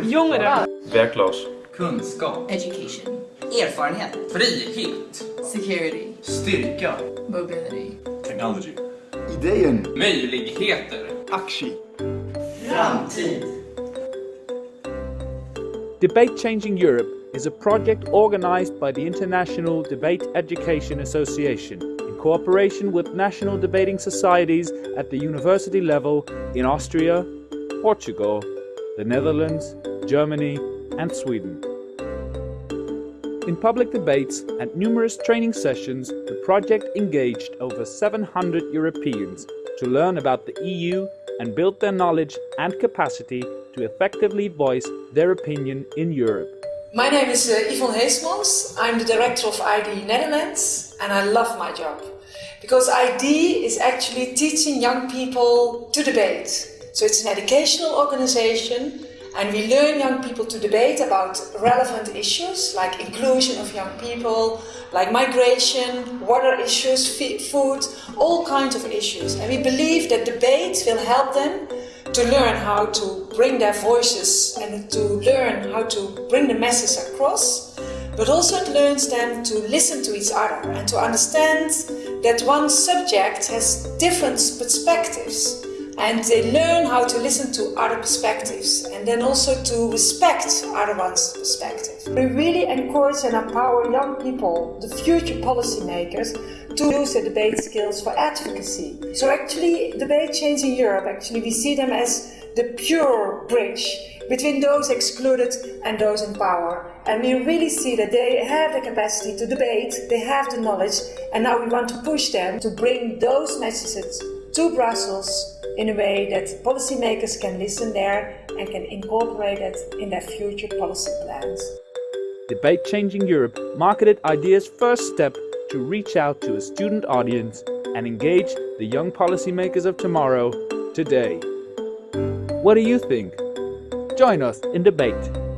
Jongeren. Werkloos. Kunskap. Education. Erfarenhet. Frihet. Security. Styrka. Mobility. Technology. Idejen. Möjligheter. Aktie. Framtid. Debate Changing Europe is a project organized by the International Debate Education Association in cooperation with national debating societies at the university level in Austria, Portugal, the Netherlands, Germany, and Sweden. In public debates and numerous training sessions, the project engaged over 700 Europeans to learn about the EU and build their knowledge and capacity to effectively voice their opinion in Europe. My name is uh, Yvonne Heesmans. I'm the director of ID Netherlands and I love my job because ID is actually teaching young people to debate. So it's an educational organization and we learn young people to debate about relevant issues like inclusion of young people, like migration, water issues, food, all kinds of issues. And we believe that debate will help them to learn how to bring their voices and to learn how to bring the message across, but also it learns them to listen to each other and to understand that one subject has different perspectives and they learn how to listen to other perspectives and then also to respect other one's perspective. We really encourage and empower young people, the future policymakers, to use their debate skills for advocacy. So actually, Debate Changing Europe, actually we see them as the pure bridge between those excluded and those in power. And we really see that they have the capacity to debate, they have the knowledge, and now we want to push them to bring those messages to Brussels in a way that policymakers can listen there and can incorporate it in their future policy plans. Debate Changing Europe marketed IDEA's first step to reach out to a student audience and engage the young policymakers of tomorrow today. What do you think? Join us in debate.